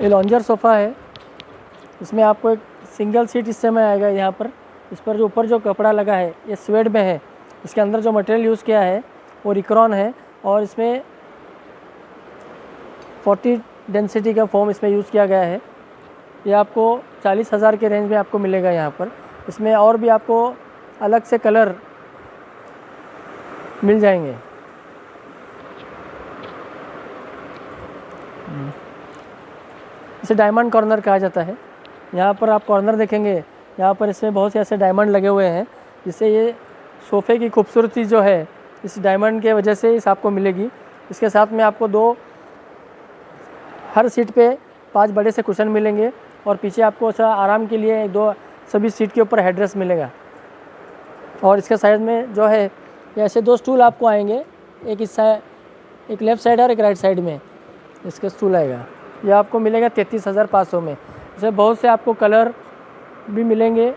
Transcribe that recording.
ये लॉन्जर सोफ़ा है। इसमें आपको एक सिंगल सीट इस समय आएगा यहाँ पर। इस पर जो ऊपर जो कपड़ा लगा है, ये स्वेड में है। इसके अंदर जो मटेरियल यूज़ किया है, वो रिक्रॉन है और इसमें 40 डेंसिटी का फोम इसमें यूज़ किया गया है। ये आपको चालीस हज़ार के रेंज में आपको मिलेगा यहाँ पर। इसमें और भी आपको अलग से कलर मिल जाएँगे। इसे डायमंड कॉर्नर कहा जाता है। यहाँ पर आप कॉर्नर देखेंगे, यहाँ पर इसमें बहुत से ऐसे डायमंड लगे हुए हैं, जिससे ये सोफ़े की खूबसूरती जो है, इस डायमंड के वजह से इस आपको मिलेगी। इसके साथ में आपको दो, हर सीट पे पाँच बड़े से कुशन मिलेंगे और पीछे आपको आराम के लिए दो, सभी सीट के ऊपर हेडरेस्ट मिलेगा। और इसके साइड में जो है ऐसे दो स्टूल आपको आएँगे, एक इस साइड एक लेफ़्ट साइड और एक राइट साइड में। इसका स्टूल आएगा। ये आपको मिलेगा तैंतीस हज़ार पाँच सौ में। इसमें बहुत से आपको कलर भी मिलेंगे।